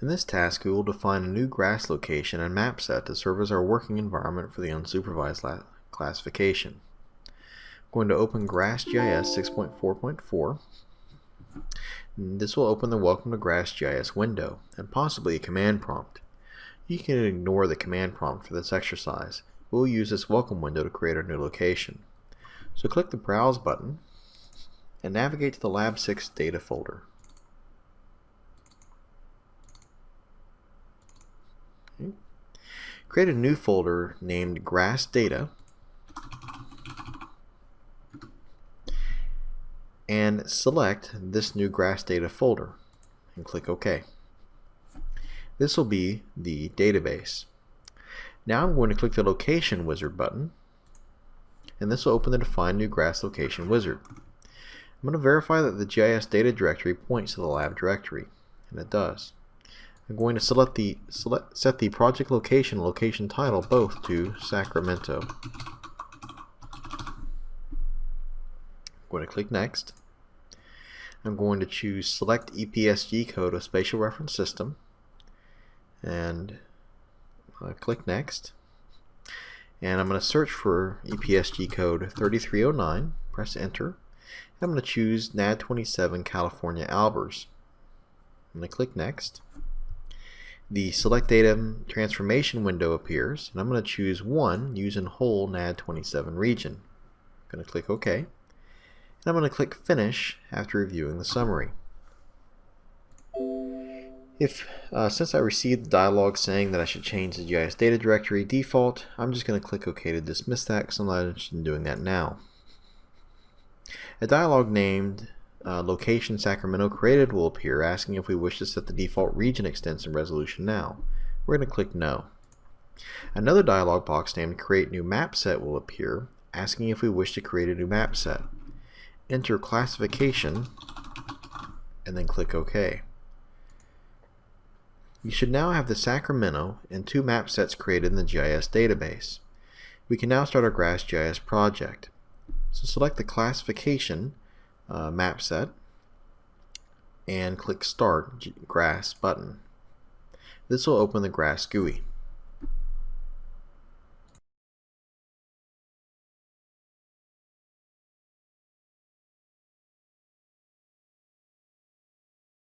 In this task, we will define a new grass location and map set to serve as our working environment for the unsupervised classification. I'm going to open GrassGIS 6.4.4. This will open the Welcome to GrassGIS window and possibly a command prompt. You can ignore the command prompt for this exercise. We'll use this welcome window to create our new location. So click the Browse button and navigate to the Lab 6 data folder. Create a new folder named Grass Data and select this new Grass Data folder and click OK. This will be the database. Now I'm going to click the Location Wizard button and this will open the Define New Grass Location wizard. I'm going to verify that the GIS data directory points to the lab directory, and it does. I'm going to select the select, set the project location location title both to Sacramento. I'm going to click Next. I'm going to choose Select EPSG code of Spatial Reference System. And uh, click Next. And I'm going to search for EPSG code 3309 press enter. And I'm going to choose NAD27 California Albers. I'm going to click next the select data transformation window appears and I'm going to choose one using whole NAD27 region I'm going to click OK. And I'm going to click finish after reviewing the summary. If, uh, since I received the dialog saying that I should change the GIS data directory default, I'm just going to click OK to dismiss that because I'm not interested in doing that now. A dialog named uh, location Sacramento created will appear asking if we wish to set the default region extension resolution now. We're going to click no. Another dialog box named create new map set will appear asking if we wish to create a new map set. Enter classification and then click OK. You should now have the Sacramento and two map sets created in the GIS database. We can now start our GrassGIS project. So select the classification uh, map set and click Start Grass button. This will open the Grass GUI.